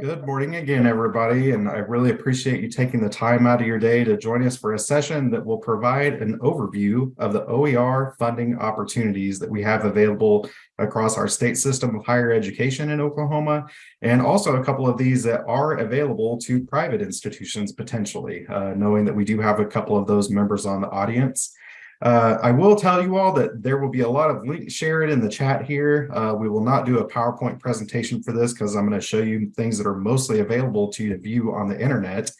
Good morning again, everybody, and I really appreciate you taking the time out of your day to join us for a session that will provide an overview of the OER funding opportunities that we have available across our state system of higher education in Oklahoma, and also a couple of these that are available to private institutions potentially, uh, knowing that we do have a couple of those members on the audience. Uh, I will tell you all that there will be a lot of links shared in the chat here. Uh, we will not do a PowerPoint presentation for this because I'm going to show you things that are mostly available to you to view on the internet.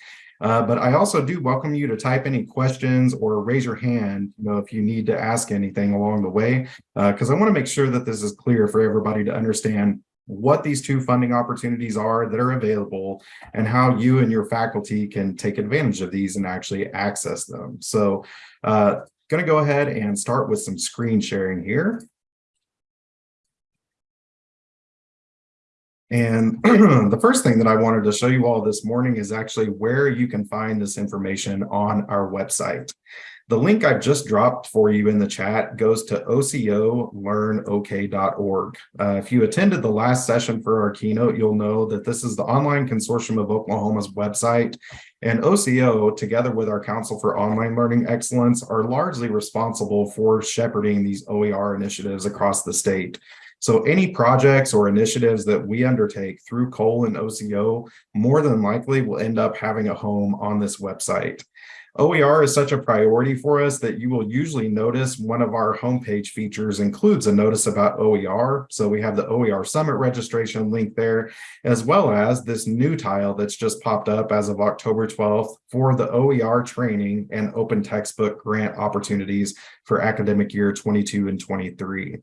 Uh, but I also do welcome you to type any questions or raise your hand, you know, if you need to ask anything along the way, because uh, I want to make sure that this is clear for everybody to understand what these two funding opportunities are that are available and how you and your faculty can take advantage of these and actually access them. So uh, going to go ahead and start with some screen sharing here. And the first thing that I wanted to show you all this morning is actually where you can find this information on our website. The link I've just dropped for you in the chat goes to ocolearnok.org. Uh, if you attended the last session for our keynote, you'll know that this is the Online Consortium of Oklahoma's website. And OCO, together with our Council for Online Learning Excellence, are largely responsible for shepherding these OER initiatives across the state. So any projects or initiatives that we undertake through COLE and OCO more than likely will end up having a home on this website. OER is such a priority for us that you will usually notice one of our homepage features includes a notice about OER. So we have the OER Summit registration link there, as well as this new tile that's just popped up as of October 12th for the OER training and open textbook grant opportunities for academic year 22 and 23.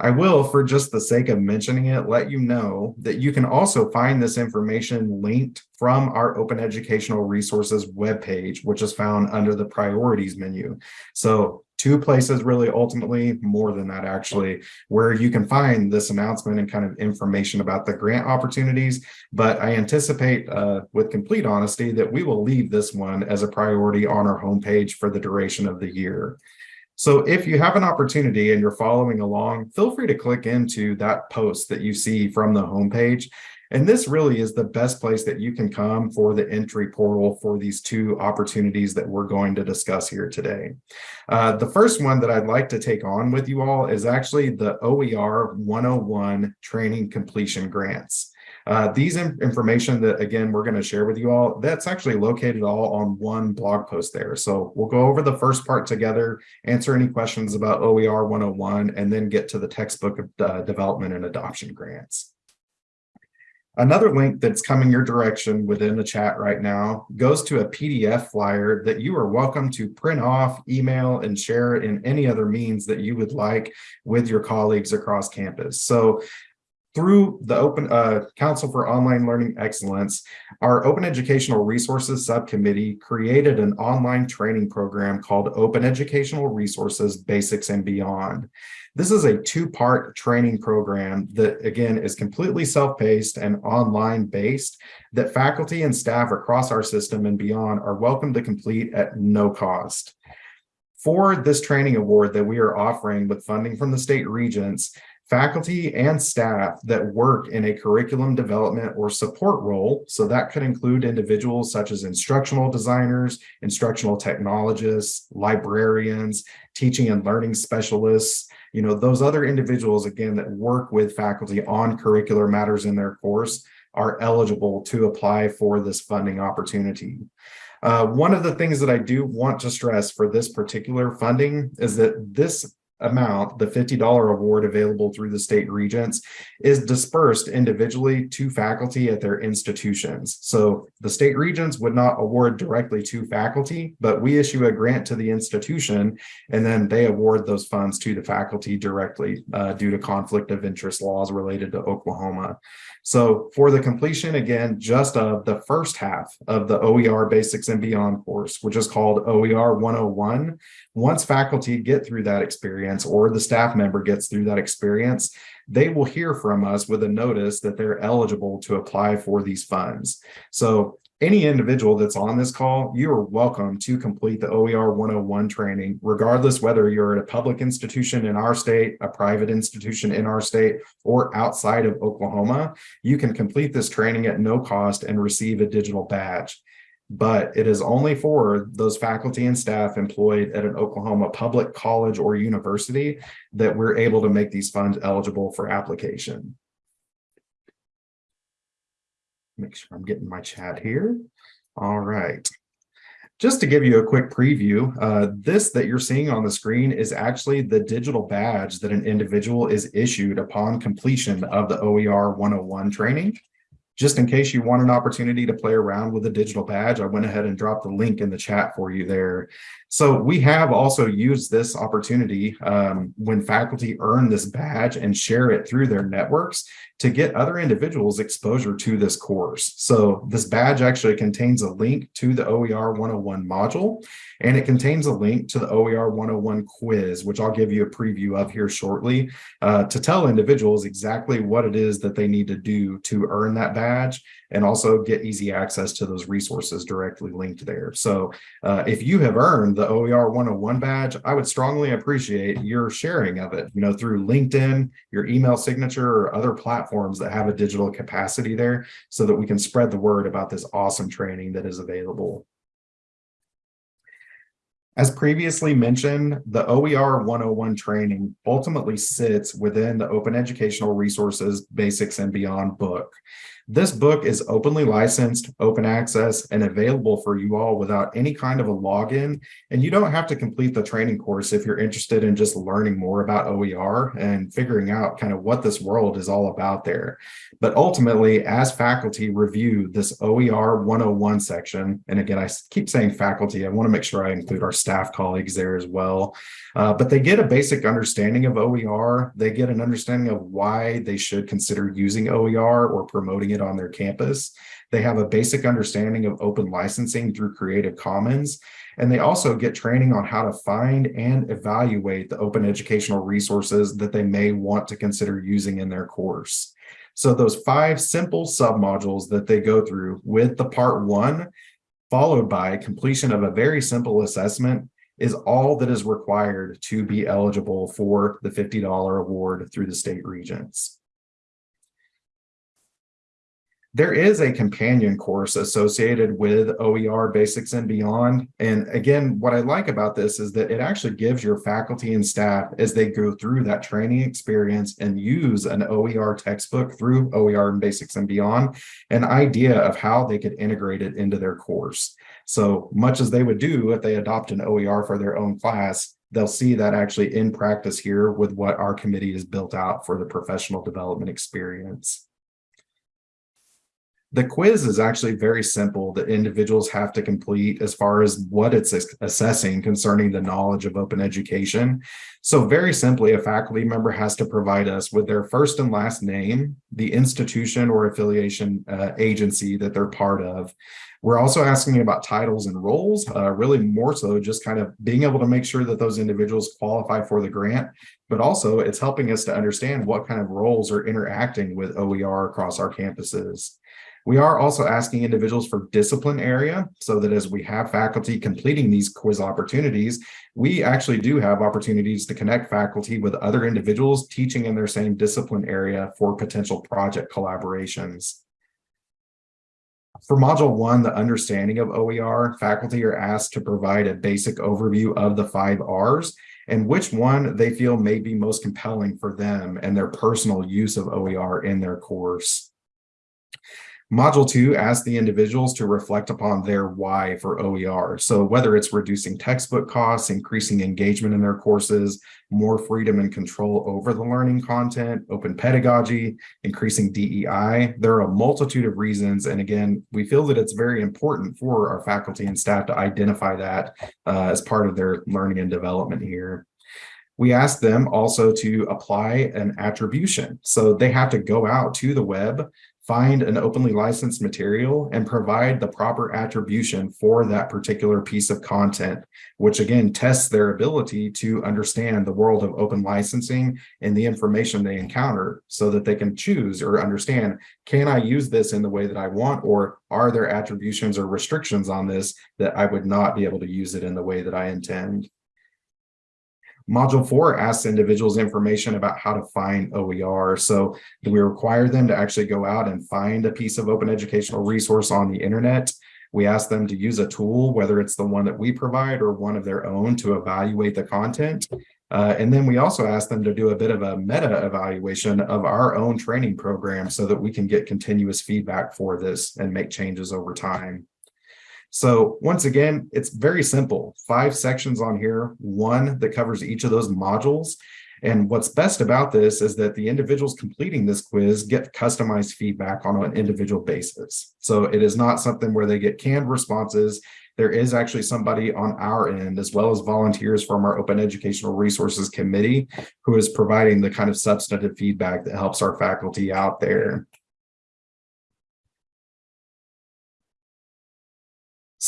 I will, for just the sake of mentioning it, let you know that you can also find this information linked from our Open Educational Resources webpage, which is found under the priorities menu. So two places really ultimately more than that actually where you can find this announcement and kind of information about the grant opportunities but i anticipate uh, with complete honesty that we will leave this one as a priority on our homepage for the duration of the year so if you have an opportunity and you're following along, feel free to click into that post that you see from the homepage. And this really is the best place that you can come for the entry portal for these two opportunities that we're going to discuss here today. Uh, the first one that I'd like to take on with you all is actually the OER 101 training completion grants. Uh, these information that, again, we're going to share with you all, that's actually located all on one blog post there. So we'll go over the first part together, answer any questions about OER 101, and then get to the textbook uh, development and adoption grants. Another link that's coming your direction within the chat right now goes to a PDF flyer that you are welcome to print off, email, and share in any other means that you would like with your colleagues across campus. So through the Open uh, Council for Online Learning Excellence, our Open Educational Resources Subcommittee created an online training program called Open Educational Resources Basics and Beyond. This is a two-part training program that, again, is completely self-paced and online-based that faculty and staff across our system and beyond are welcome to complete at no cost. For this training award that we are offering with funding from the state regents, faculty and staff that work in a curriculum development or support role. So that could include individuals such as instructional designers, instructional technologists, librarians, teaching and learning specialists, you know, those other individuals, again, that work with faculty on curricular matters in their course are eligible to apply for this funding opportunity. Uh, one of the things that I do want to stress for this particular funding is that this amount, the $50 award available through the state regents, is dispersed individually to faculty at their institutions. So the state regents would not award directly to faculty, but we issue a grant to the institution, and then they award those funds to the faculty directly uh, due to conflict of interest laws related to Oklahoma. So for the completion, again, just of the first half of the OER Basics and Beyond course, which is called OER 101, once faculty get through that experience or the staff member gets through that experience, they will hear from us with a notice that they're eligible to apply for these funds. So Any individual that's on this call, you are welcome to complete the OER 101 training, regardless whether you're at a public institution in our state, a private institution in our state, or outside of Oklahoma. You can complete this training at no cost and receive a digital badge but it is only for those faculty and staff employed at an Oklahoma public college or university that we're able to make these funds eligible for application. Make sure I'm getting my chat here. All right. Just to give you a quick preview, uh, this that you're seeing on the screen is actually the digital badge that an individual is issued upon completion of the OER 101 training. Just in case you want an opportunity to play around with a digital badge, I went ahead and dropped the link in the chat for you there. So we have also used this opportunity um, when faculty earn this badge and share it through their networks to get other individuals exposure to this course. So this badge actually contains a link to the OER 101 module, and it contains a link to the OER 101 quiz, which I'll give you a preview of here shortly, uh, to tell individuals exactly what it is that they need to do to earn that badge and also get easy access to those resources directly linked there. So uh, if you have earned the OER 101 badge, I would strongly appreciate your sharing of it, you know, through LinkedIn, your email signature or other platforms that have a digital capacity there so that we can spread the word about this awesome training that is available. As previously mentioned, the OER 101 training ultimately sits within the Open Educational Resources Basics and Beyond book. This book is openly licensed, open access, and available for you all without any kind of a login. And you don't have to complete the training course if you're interested in just learning more about OER and figuring out kind of what this world is all about there. But ultimately, as faculty review this OER 101 section, and again, I keep saying faculty, I want to make sure I include our staff colleagues there as well. Uh, but they get a basic understanding of OER. They get an understanding of why they should consider using OER or promoting it on their campus. They have a basic understanding of open licensing through Creative Commons. And they also get training on how to find and evaluate the open educational resources that they may want to consider using in their course. So those five simple submodules that they go through with the part one, followed by completion of a very simple assessment is all that is required to be eligible for the $50 award through the state regents. There is a companion course associated with OER Basics and Beyond. And again, what I like about this is that it actually gives your faculty and staff, as they go through that training experience and use an OER textbook through OER and Basics and Beyond, an idea of how they could integrate it into their course. So much as they would do if they adopt an OER for their own class, they'll see that actually in practice here with what our committee has built out for the professional development experience. The quiz is actually very simple that individuals have to complete as far as what it's assessing concerning the knowledge of open education. So very simply, a faculty member has to provide us with their first and last name, the institution or affiliation uh, agency that they're part of. We're also asking about titles and roles, uh, really more so just kind of being able to make sure that those individuals qualify for the grant, but also it's helping us to understand what kind of roles are interacting with OER across our campuses. We are also asking individuals for discipline area so that as we have faculty completing these quiz opportunities, we actually do have opportunities to connect faculty with other individuals teaching in their same discipline area for potential project collaborations. For module one, the understanding of OER, faculty are asked to provide a basic overview of the five R's and which one they feel may be most compelling for them and their personal use of OER in their course. Module two asks the individuals to reflect upon their why for OER. So whether it's reducing textbook costs, increasing engagement in their courses, more freedom and control over the learning content, open pedagogy, increasing DEI, there are a multitude of reasons. And again, we feel that it's very important for our faculty and staff to identify that uh, as part of their learning and development here we ask them also to apply an attribution. So they have to go out to the web, find an openly licensed material and provide the proper attribution for that particular piece of content, which again tests their ability to understand the world of open licensing and the information they encounter so that they can choose or understand, can I use this in the way that I want, or are there attributions or restrictions on this that I would not be able to use it in the way that I intend? Module four asks individuals information about how to find OER. So we require them to actually go out and find a piece of open educational resource on the internet. We ask them to use a tool, whether it's the one that we provide or one of their own to evaluate the content. Uh, and then we also ask them to do a bit of a meta evaluation of our own training program so that we can get continuous feedback for this and make changes over time. So once again, it's very simple. Five sections on here, one that covers each of those modules. And what's best about this is that the individuals completing this quiz get customized feedback on an individual basis. So it is not something where they get canned responses. There is actually somebody on our end, as well as volunteers from our Open Educational Resources Committee, who is providing the kind of substantive feedback that helps our faculty out there.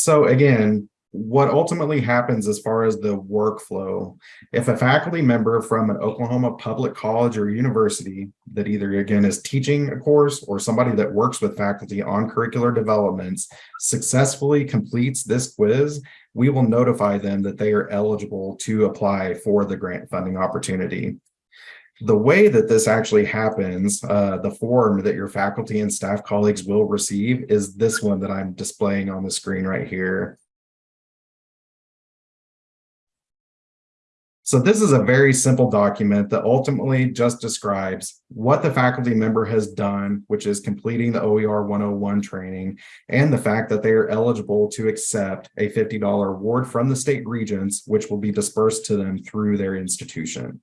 So again, what ultimately happens as far as the workflow, if a faculty member from an Oklahoma public college or university that either again is teaching a course or somebody that works with faculty on curricular developments successfully completes this quiz, we will notify them that they are eligible to apply for the grant funding opportunity the way that this actually happens, uh, the form that your faculty and staff colleagues will receive is this one that I'm displaying on the screen right here. So this is a very simple document that ultimately just describes what the faculty member has done, which is completing the OER 101 training, and the fact that they are eligible to accept a $50 award from the state regents, which will be dispersed to them through their institution.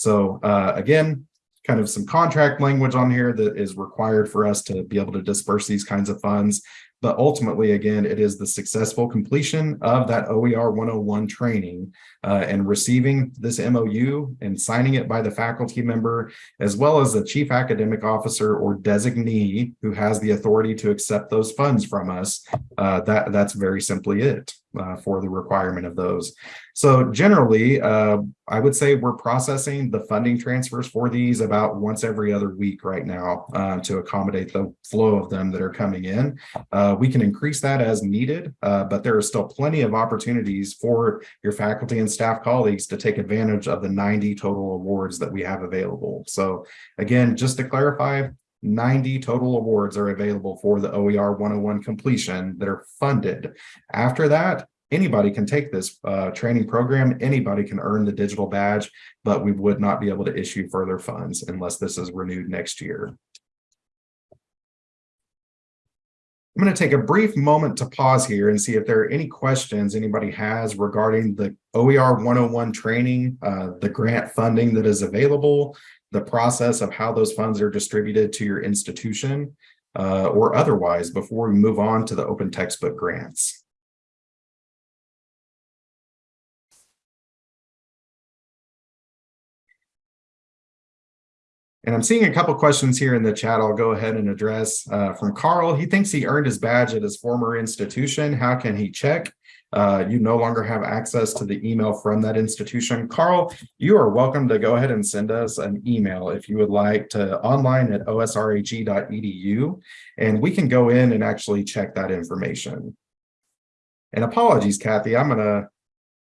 So uh, again, kind of some contract language on here that is required for us to be able to disperse these kinds of funds. But ultimately, again, it is the successful completion of that OER 101 training uh, and receiving this MOU and signing it by the faculty member, as well as the chief academic officer or designee who has the authority to accept those funds from us. Uh, that, that's very simply it uh, for the requirement of those. So generally, uh, I would say we're processing the funding transfers for these about once every other week right now uh, to accommodate the flow of them that are coming in. Uh, we can increase that as needed, uh, but there are still plenty of opportunities for your faculty and staff colleagues to take advantage of the 90 total awards that we have available. So again, just to clarify, 90 total awards are available for the OER 101 completion that are funded. After that, anybody can take this uh, training program, anybody can earn the digital badge, but we would not be able to issue further funds unless this is renewed next year. I'm going to take a brief moment to pause here and see if there are any questions anybody has regarding the OER 101 training, uh, the grant funding that is available, the process of how those funds are distributed to your institution uh, or otherwise before we move on to the open textbook grants. And I'm seeing a couple questions here in the chat I'll go ahead and address uh, from Carl. He thinks he earned his badge at his former institution. How can he check? Uh, you no longer have access to the email from that institution. Carl, you are welcome to go ahead and send us an email if you would like to online at osrhe.edu, and we can go in and actually check that information. And apologies, Kathy, I'm gonna,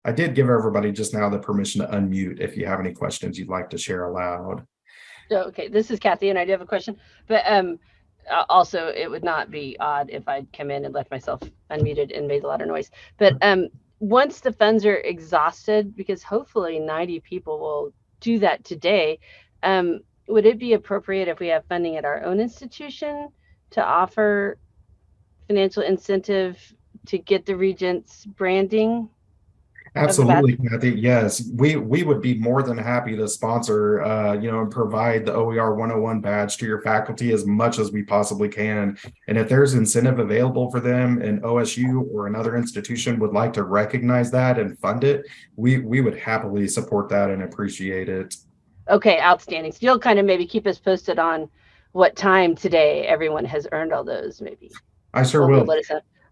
I did give everybody just now the permission to unmute if you have any questions you'd like to share aloud. Okay, this is Kathy and I do have a question, but um, also it would not be odd if I'd come in and left myself unmuted and made a lot of noise. But um, once the funds are exhausted, because hopefully 90 people will do that today, um, would it be appropriate if we have funding at our own institution to offer financial incentive to get the Regents branding Absolutely, Kathy. Yes, we we would be more than happy to sponsor, uh, you know, and provide the OER 101 badge to your faculty as much as we possibly can. And if there's incentive available for them and OSU or another institution would like to recognize that and fund it, we we would happily support that and appreciate it. Okay, outstanding. So you'll kind of maybe keep us posted on what time today everyone has earned all those, maybe. I sure will.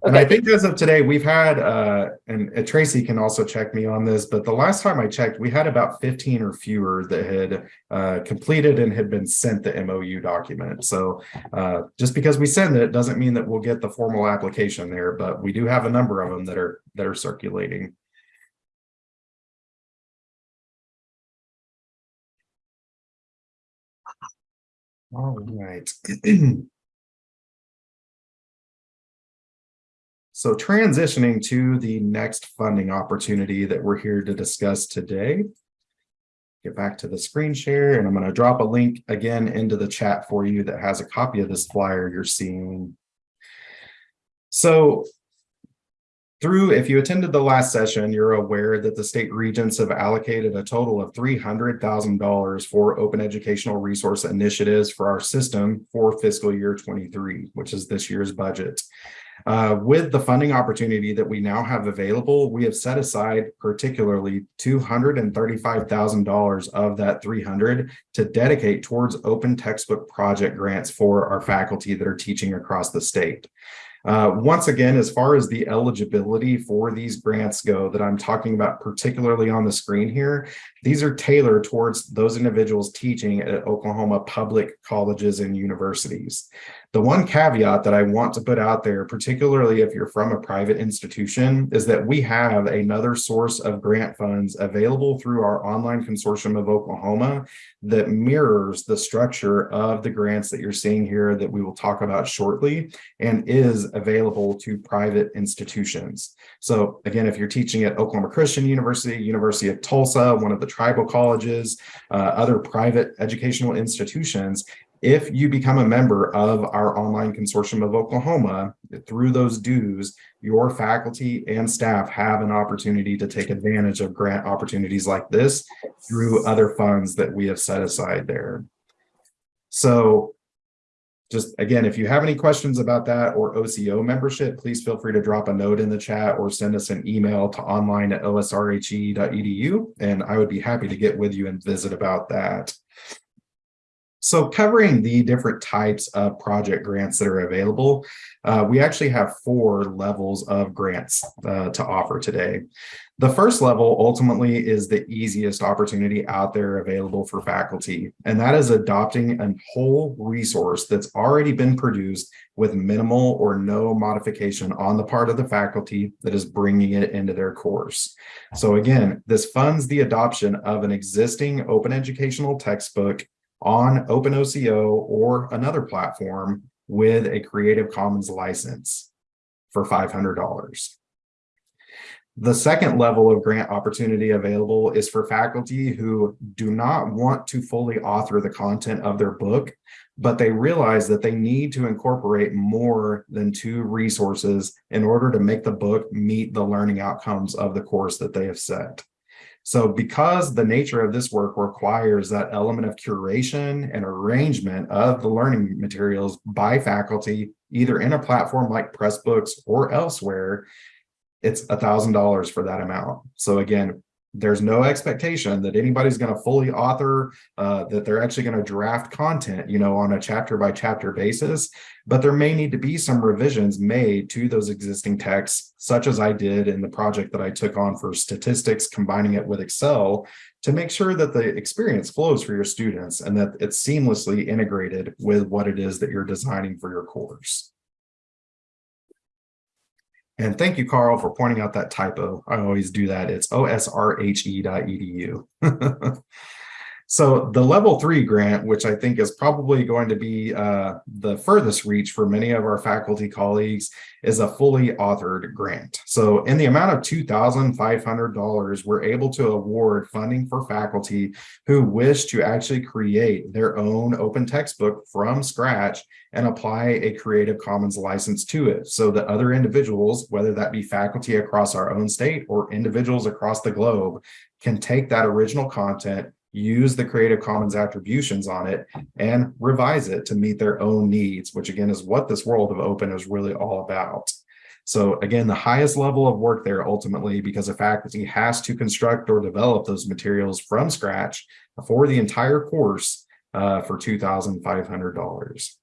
Know. And I think as of today, we've had, uh, and uh, Tracy can also check me on this, but the last time I checked, we had about fifteen or fewer that had uh, completed and had been sent the MOU document. So uh, just because we send it doesn't mean that we'll get the formal application there, but we do have a number of them that are, that are circulating. All right. So transitioning to the next funding opportunity that we're here to discuss today. Get back to the screen share and I'm going to drop a link again into the chat for you that has a copy of this flyer you're seeing. So through, if you attended the last session, you're aware that the state regents have allocated a total of three hundred thousand dollars for open educational resource initiatives for our system for fiscal year twenty-three, which is this year's budget. Uh, with the funding opportunity that we now have available, we have set aside particularly two hundred and thirty-five thousand dollars of that three hundred to dedicate towards open textbook project grants for our faculty that are teaching across the state. Uh, once again, as far as the eligibility for these grants go that I'm talking about particularly on the screen here, these are tailored towards those individuals teaching at Oklahoma public colleges and universities. The one caveat that I want to put out there, particularly if you're from a private institution, is that we have another source of grant funds available through our online consortium of Oklahoma that mirrors the structure of the grants that you're seeing here that we will talk about shortly and is available to private institutions. So again, if you're teaching at Oklahoma Christian University, University of Tulsa, one of the tribal colleges, uh, other private educational institutions, if you become a member of our online consortium of Oklahoma, through those dues, your faculty and staff have an opportunity to take advantage of grant opportunities like this through other funds that we have set aside there. So just again, if you have any questions about that or OCO membership, please feel free to drop a note in the chat or send us an email to online at osrhe.edu and I would be happy to get with you and visit about that. So covering the different types of project grants that are available, uh, we actually have four levels of grants uh, to offer today. The first level ultimately is the easiest opportunity out there available for faculty, and that is adopting a whole resource that's already been produced with minimal or no modification on the part of the faculty that is bringing it into their course. So again, this funds the adoption of an existing open educational textbook on OpenOCO or another platform with a Creative Commons license for $500. The second level of grant opportunity available is for faculty who do not want to fully author the content of their book, but they realize that they need to incorporate more than two resources in order to make the book meet the learning outcomes of the course that they have set. So because the nature of this work requires that element of curation and arrangement of the learning materials by faculty, either in a platform like Pressbooks or elsewhere, it's a thousand dollars for that amount. So again, there's no expectation that anybody's going to fully author, uh, that they're actually going to draft content, you know, on a chapter by chapter basis, but there may need to be some revisions made to those existing texts, such as I did in the project that I took on for statistics, combining it with Excel to make sure that the experience flows for your students and that it's seamlessly integrated with what it is that you're designing for your course. And thank you, Carl, for pointing out that typo. I always do that. It's osrhe.edu. so the level three grant, which I think is probably going to be uh, the furthest reach for many of our faculty colleagues, is a fully authored grant. So in the amount of $2,500, we're able to award funding for faculty who wish to actually create their own open textbook from scratch and apply a Creative Commons license to it so that other individuals, whether that be faculty across our own state or individuals across the globe, can take that original content, use the Creative Commons attributions on it, and revise it to meet their own needs, which again is what this world of open is really all about. So again, the highest level of work there ultimately, because a faculty has to construct or develop those materials from scratch for the entire course, uh, for two thousand five hundred dollars.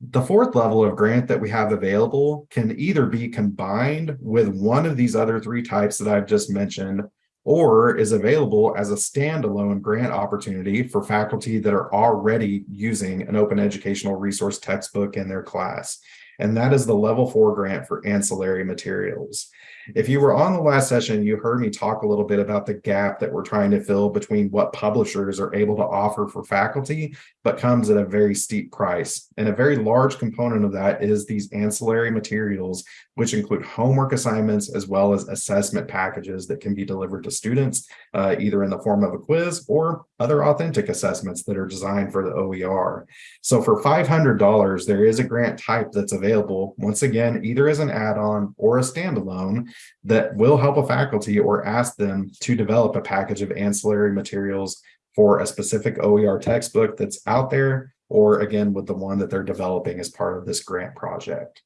The fourth level of grant that we have available can either be combined with one of these other three types that I've just mentioned, or is available as a standalone grant opportunity for faculty that are already using an open educational resource textbook in their class. And that is the level four grant for ancillary materials. If you were on the last session, you heard me talk a little bit about the gap that we're trying to fill between what publishers are able to offer for faculty, but comes at a very steep price. And a very large component of that is these ancillary materials, which include homework assignments as well as assessment packages that can be delivered to students, uh, either in the form of a quiz or other authentic assessments that are designed for the OER. So for $500, there is a grant type that's available, once again, either as an add-on or a standalone that will help a faculty or ask them to develop a package of ancillary materials for a specific OER textbook that's out there, or again, with the one that they're developing as part of this grant project.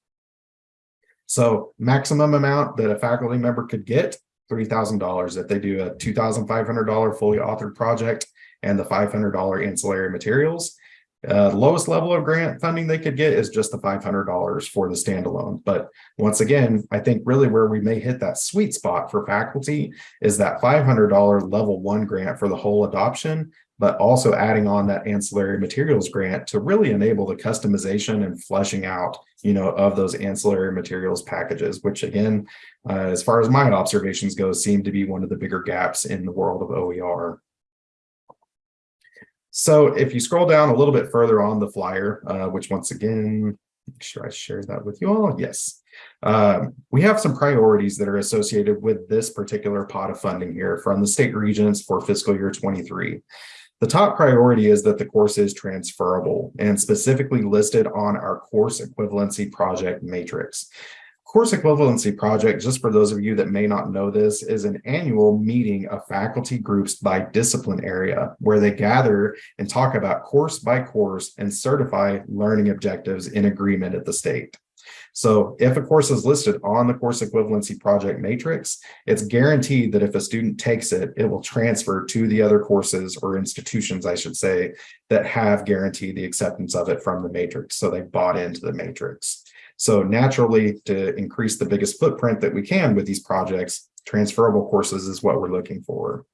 So maximum amount that a faculty member could get, $3,000 if they do a $2,500 fully authored project and the $500 ancillary materials. Uh, lowest level of grant funding they could get is just the $500 for the standalone. But once again, I think really where we may hit that sweet spot for faculty is that $500 level one grant for the whole adoption, but also adding on that ancillary materials grant to really enable the customization and fleshing out, you know, of those ancillary materials packages, which again, uh, as far as my observations go, seem to be one of the bigger gaps in the world of OER. So if you scroll down a little bit further on the flyer, uh, which once again, make sure I share that with you all. Yes. Um, we have some priorities that are associated with this particular pot of funding here from the state regents for fiscal year 23. The top priority is that the course is transferable and specifically listed on our course equivalency project matrix. Course Equivalency Project, just for those of you that may not know this, is an annual meeting of faculty groups by discipline area where they gather and talk about course by course and certify learning objectives in agreement at the state. So if a course is listed on the course equivalency project matrix, it's guaranteed that if a student takes it, it will transfer to the other courses or institutions, I should say, that have guaranteed the acceptance of it from the matrix. So they bought into the matrix. So naturally, to increase the biggest footprint that we can with these projects, transferable courses is what we're looking for.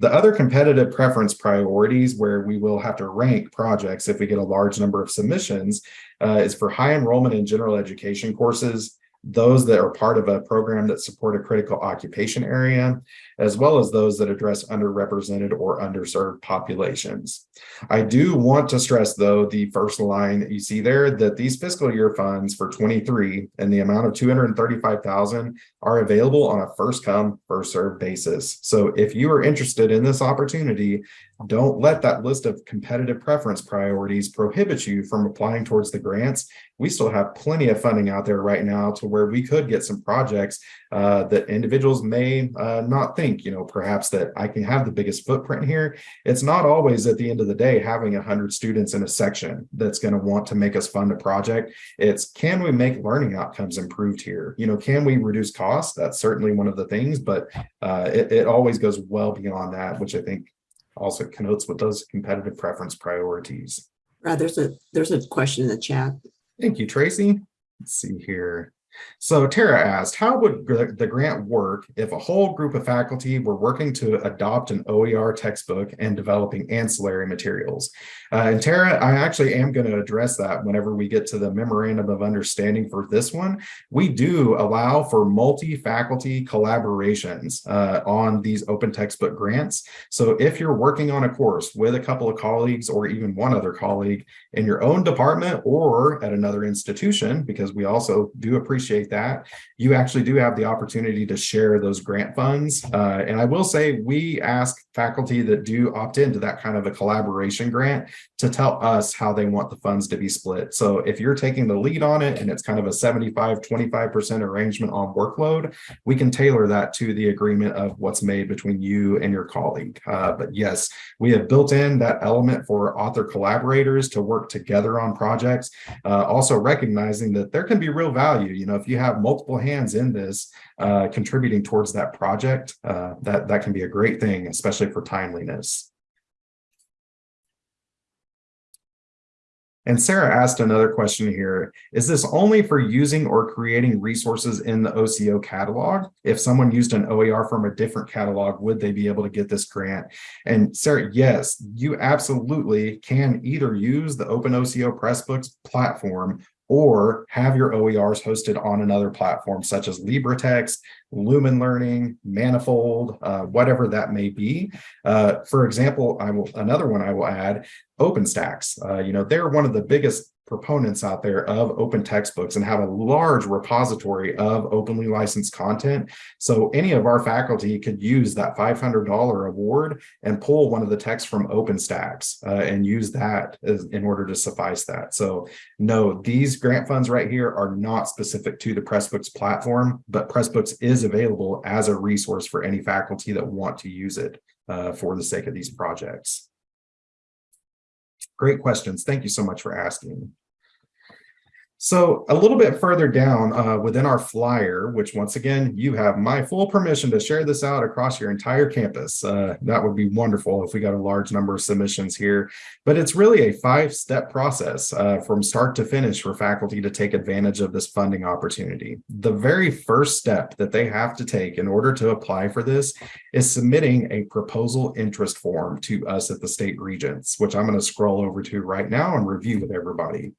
The other competitive preference priorities where we will have to rank projects if we get a large number of submissions uh, is for high enrollment in general education courses, those that are part of a program that support a critical occupation area, as well as those that address underrepresented or underserved populations. I do want to stress, though, the first line that you see there, that these fiscal year funds for 23 and the amount of 235,000 are available on a first come, first served basis. So if you are interested in this opportunity, don't let that list of competitive preference priorities prohibit you from applying towards the grants. We still have plenty of funding out there right now to where we could get some projects uh, that individuals may uh, not think, you know, perhaps that I can have the biggest footprint here. It's not always at the end of the day having 100 students in a section that's going to want to make us fund a project. It's can we make learning outcomes improved here? You know, can we reduce costs? That's certainly one of the things, but uh, it, it always goes well beyond that, which I think also connotes what those competitive preference priorities. Right, there's a, there's a question in the chat. Thank you, Tracy. Let's see here. So Tara asked, how would the grant work if a whole group of faculty were working to adopt an OER textbook and developing ancillary materials? Uh, and Tara, I actually am going to address that whenever we get to the memorandum of understanding for this one. We do allow for multi-faculty collaborations uh, on these open textbook grants. So if you're working on a course with a couple of colleagues or even one other colleague in your own department or at another institution, because we also do appreciate that, you actually do have the opportunity to share those grant funds. Uh, and I will say we ask faculty that do opt into that kind of a collaboration grant to tell us how they want the funds to be split. So if you're taking the lead on it and it's kind of a 75, 25% arrangement on workload, we can tailor that to the agreement of what's made between you and your colleague. Uh, but yes, we have built in that element for author collaborators to work together on projects, uh, also recognizing that there can be real value. You know, if you have multiple hands in this, uh, contributing towards that project, uh, that, that can be a great thing, especially for timeliness. And Sarah asked another question here. Is this only for using or creating resources in the OCO catalog? If someone used an OER from a different catalog, would they be able to get this grant? And Sarah, yes, you absolutely can either use the Open OCO Pressbooks platform or have your OERs hosted on another platform such as LibreText, Lumen Learning, Manifold, uh, whatever that may be. Uh, for example, I will another one I will add, OpenStax. Uh, you know, they're one of the biggest proponents out there of open textbooks and have a large repository of openly licensed content. So any of our faculty could use that $500 award and pull one of the texts from OpenStax uh, and use that as, in order to suffice that. So no, these grant funds right here are not specific to the Pressbooks platform, but Pressbooks is available as a resource for any faculty that want to use it uh, for the sake of these projects. Great questions. Thank you so much for asking. So a little bit further down uh, within our flyer, which once again, you have my full permission to share this out across your entire campus. Uh, that would be wonderful if we got a large number of submissions here, but it's really a five-step process uh, from start to finish for faculty to take advantage of this funding opportunity. The very first step that they have to take in order to apply for this is submitting a proposal interest form to us at the state regents, which I'm going to scroll over to right now and review with everybody.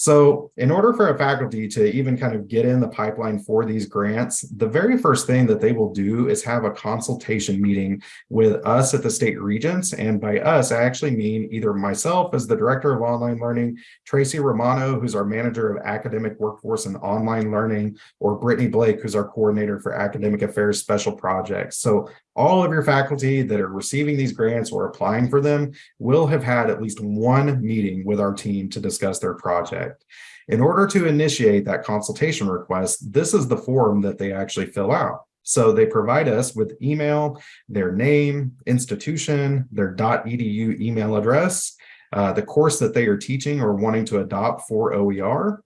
So in order for a faculty to even kind of get in the pipeline for these grants, the very first thing that they will do is have a consultation meeting with us at the state regents. And by us, I actually mean either myself as the director of online learning, Tracy Romano, who's our manager of academic workforce and online learning, or Brittany Blake, who's our coordinator for academic affairs special projects. So all of your faculty that are receiving these grants or applying for them will have had at least one meeting with our team to discuss their project. In order to initiate that consultation request, this is the form that they actually fill out. So they provide us with email, their name, institution, their .edu email address, uh, the course that they are teaching or wanting to adopt for OER.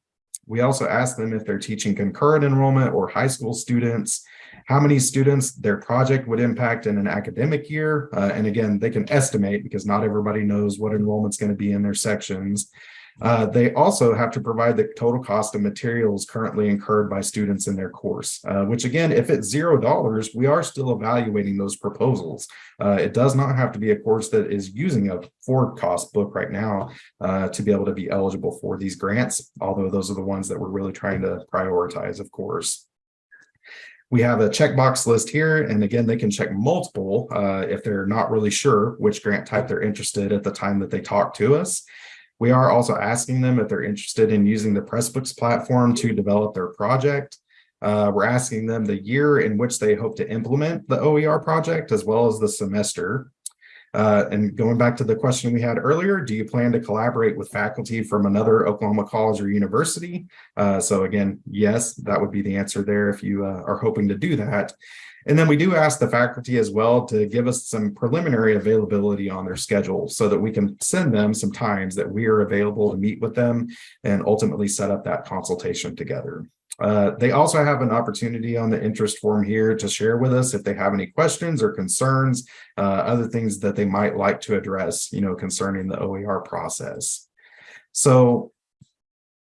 We also ask them if they're teaching concurrent enrollment or high school students, how many students their project would impact in an academic year. Uh, and again, they can estimate because not everybody knows what enrollment's going to be in their sections. Uh, they also have to provide the total cost of materials currently incurred by students in their course, uh, which again, if it's zero dollars, we are still evaluating those proposals. Uh, it does not have to be a course that is using a for cost book right now uh, to be able to be eligible for these grants, although those are the ones that we're really trying to prioritize, of course. We have a checkbox list here, and again, they can check multiple uh, if they're not really sure which grant type they're interested at the time that they talk to us. We are also asking them if they're interested in using the Pressbooks platform to develop their project. Uh, we're asking them the year in which they hope to implement the OER project, as well as the semester. Uh, and going back to the question we had earlier, do you plan to collaborate with faculty from another Oklahoma college or university? Uh, so again, yes, that would be the answer there if you uh, are hoping to do that. And then we do ask the faculty as well to give us some preliminary availability on their schedule so that we can send them some times that we are available to meet with them and ultimately set up that consultation together. Uh, they also have an opportunity on the interest form here to share with us if they have any questions or concerns, uh, other things that they might like to address, you know, concerning the OER process. So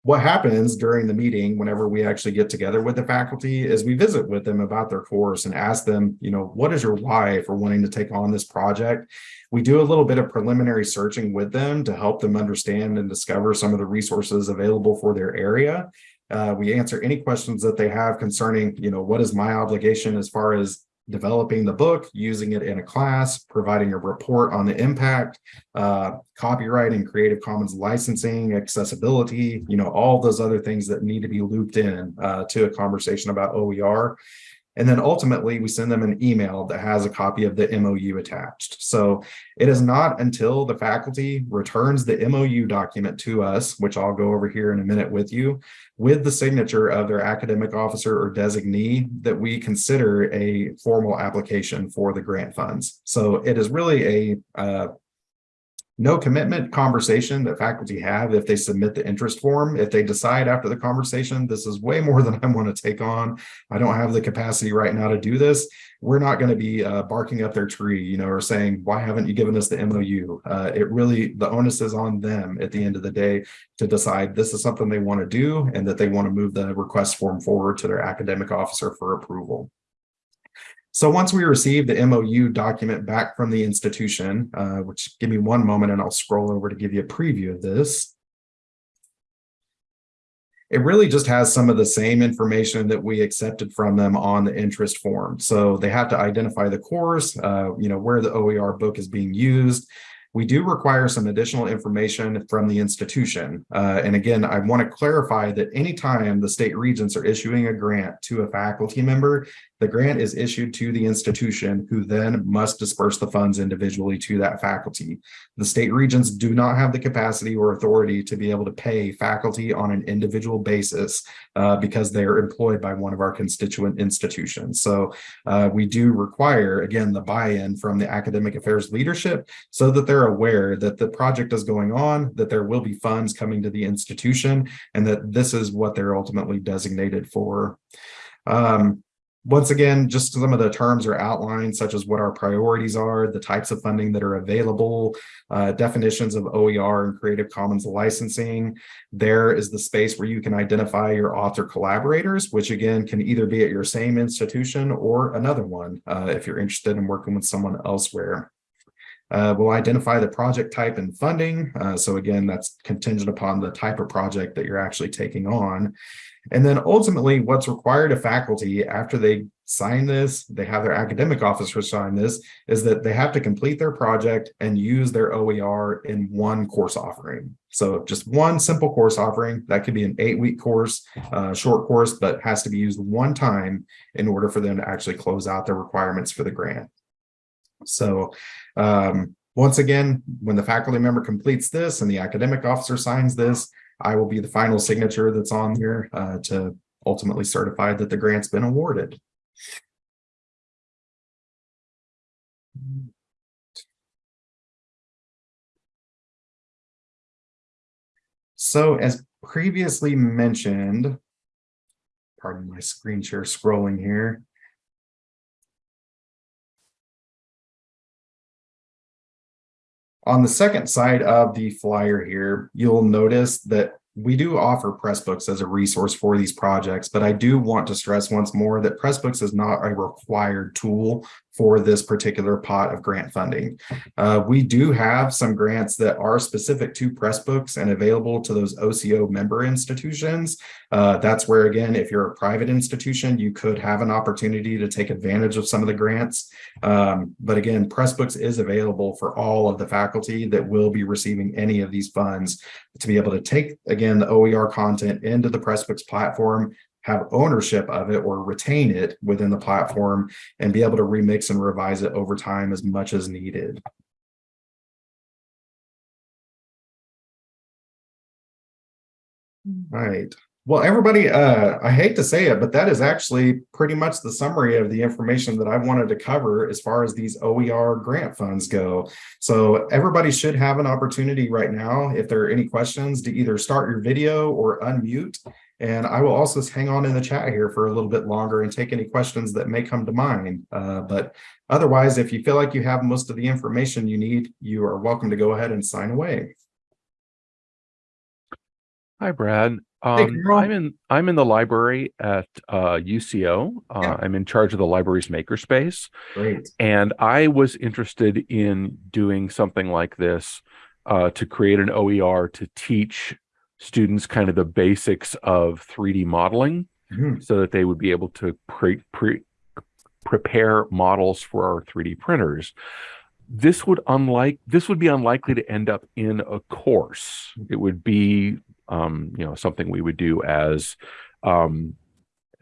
what happens during the meeting whenever we actually get together with the faculty is we visit with them about their course and ask them, you know, what is your why for wanting to take on this project? We do a little bit of preliminary searching with them to help them understand and discover some of the resources available for their area. Uh, we answer any questions that they have concerning, you know, what is my obligation as far as developing the book, using it in a class, providing a report on the impact, uh, copyright and Creative Commons licensing, accessibility, you know, all those other things that need to be looped in uh, to a conversation about OER. And then ultimately we send them an email that has a copy of the MOU attached. So it is not until the faculty returns the MOU document to us, which I'll go over here in a minute with you, with the signature of their academic officer or designee that we consider a formal application for the grant funds. So it is really a uh, no commitment conversation that faculty have if they submit the interest form. If they decide after the conversation, this is way more than I want to take on. I don't have the capacity right now to do this. We're not going to be uh, barking up their tree, you know, or saying, why haven't you given us the MOU? Uh, it really, the onus is on them at the end of the day to decide this is something they want to do and that they want to move the request form forward to their academic officer for approval. So once we receive the MOU document back from the institution, uh, which give me one moment and I'll scroll over to give you a preview of this. It really just has some of the same information that we accepted from them on the interest form. So they have to identify the course, uh, you know, where the OER book is being used, we do require some additional information from the institution. Uh, and again, I want to clarify that anytime the state regents are issuing a grant to a faculty member, the grant is issued to the institution who then must disperse the funds individually to that faculty. The State Regents do not have the capacity or authority to be able to pay faculty on an individual basis uh, because they are employed by one of our constituent institutions. So uh, we do require, again, the buy-in from the academic affairs leadership so that they're aware that the project is going on, that there will be funds coming to the institution, and that this is what they're ultimately designated for. Um, once again, just some of the terms are outlined, such as what our priorities are, the types of funding that are available, uh, definitions of OER and Creative Commons licensing. There is the space where you can identify your author collaborators, which again can either be at your same institution or another one uh, if you're interested in working with someone elsewhere. Uh, we'll identify the project type and funding. Uh, so again, that's contingent upon the type of project that you're actually taking on. And then ultimately what's required of faculty after they sign this, they have their academic officer sign this, is that they have to complete their project and use their OER in one course offering. So just one simple course offering, that could be an eight week course, uh, short course, but has to be used one time in order for them to actually close out their requirements for the grant. So um, once again, when the faculty member completes this and the academic officer signs this, I will be the final signature that's on here uh, to ultimately certify that the grant's been awarded. So as previously mentioned, pardon my screen share scrolling here. On the second side of the flyer here, you'll notice that we do offer Pressbooks as a resource for these projects, but I do want to stress once more that Pressbooks is not a required tool for this particular pot of grant funding. Uh, we do have some grants that are specific to Pressbooks and available to those OCO member institutions. Uh, that's where, again, if you're a private institution, you could have an opportunity to take advantage of some of the grants. Um, but again, Pressbooks is available for all of the faculty that will be receiving any of these funds to be able to take, again, the OER content into the Pressbooks platform have ownership of it or retain it within the platform and be able to remix and revise it over time as much as needed. All right. Well, everybody, uh, I hate to say it, but that is actually pretty much the summary of the information that I wanted to cover as far as these OER grant funds go. So everybody should have an opportunity right now, if there are any questions, to either start your video or unmute and I will also hang on in the chat here for a little bit longer and take any questions that may come to mind. Uh, but otherwise, if you feel like you have most of the information you need, you are welcome to go ahead and sign away. Hi, Brad. Um, I'm in I'm in the library at uh, UCO. Uh, yeah. I'm in charge of the library's makerspace. Great. And I was interested in doing something like this uh, to create an OER to teach students kind of the basics of 3D modeling mm-hmm. so that they would be able to pre- pre- prepare models for our 3D printers. This would unlike this would be unlikely to end up in a course. It would be um, you know something we would do as um,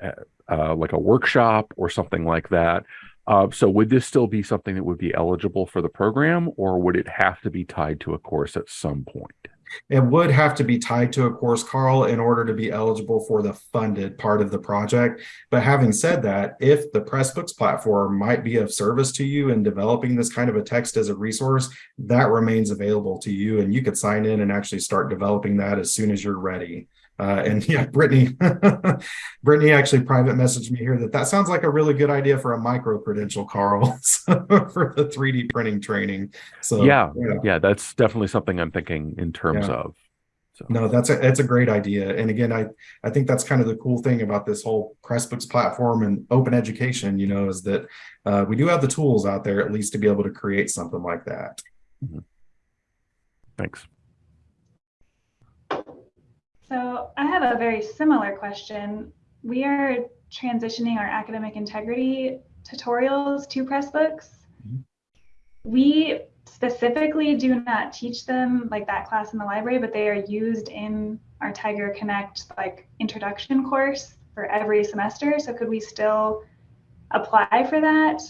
uh, like a workshop or something like that. Uh, so would this still be something that would be eligible for the program or would it have to be tied to a course at some point? It would have to be tied to a course, Carl, in order to be eligible for the funded part of the project. But having said that, if the Pressbooks platform might be of service to you in developing this kind of a text as a resource, that remains available to you and you could sign in and actually start developing that as soon as you're ready. Uh, and yeah, Brittany, Brittany actually private messaged me here that that sounds like a really good idea for a micro credential, Carl, for the 3D printing training. So yeah, yeah, that's definitely something I'm thinking in terms Yeah. of. So No, that's a it's a great idea. And again, I I think that's kind of the cool thing about this whole Pressbooks platform and open education, you know, is that uh, we do have the tools out there at least to be able to create something like that. thanks. So I have a very similar question. We are transitioning our academic integrity tutorials to Pressbooks. Mhm. We specifically do not teach them like that class in the library, but they are used in our Tiger Connect like introduction course for every semester. So could we still apply for that?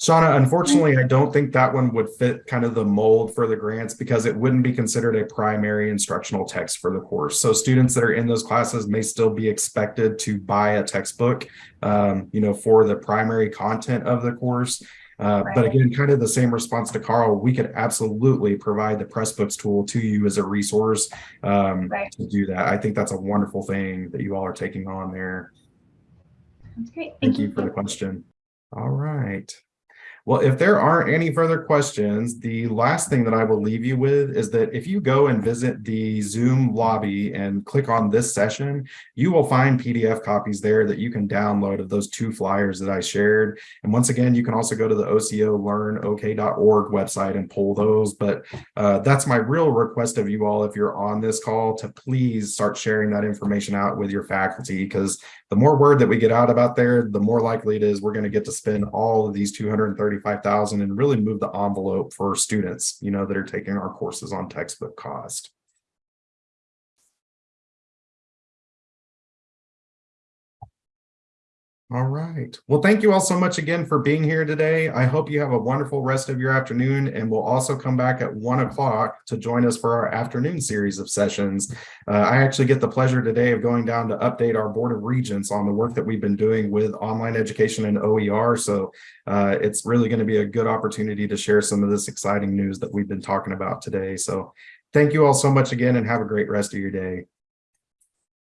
Shauna, unfortunately, I don't think that one would fit kind of the mold for the grants because it wouldn't be considered a primary instructional text for the course. So students that are in those classes may still be expected to buy a textbook, um, you know, for the primary content of the course. Uh, but again, kind of the same response to Carl, we could absolutely provide the Pressbooks tool to you as a resource um, Right. to do that. I think that's a wonderful thing that you all are taking on there. That's great. Thank you for the question. All right. Well, if there aren't any further questions, the last thing that I will leave you with is that if you go and visit the Zoom lobby and click on this session, you will find PDF copies there that you can download of those two flyers that I shared. And once again, you can also go to the OCO learnok.org website and pull those. But uh, that's my real request of you all, if you're on this call, to please start sharing that information out with your faculty because the more word that we get out about there, the more likely it is we're going to get to spend all of these 235,000 and really move the envelope for students, you know, that are taking our courses on textbook cost. All right. Well, thank you all so much again for being here today. I hope you have a wonderful rest of your afternoon and we'll also come back at one o'clock to join us for our afternoon series of sessions. Uh, I actually get the pleasure today of going down to update our Board of Regents on the work that we've been doing with online education and OER. So uh, it's really going to be a good opportunity to share some of this exciting news that we've been talking about today. So thank you all so much again and have a great rest of your day.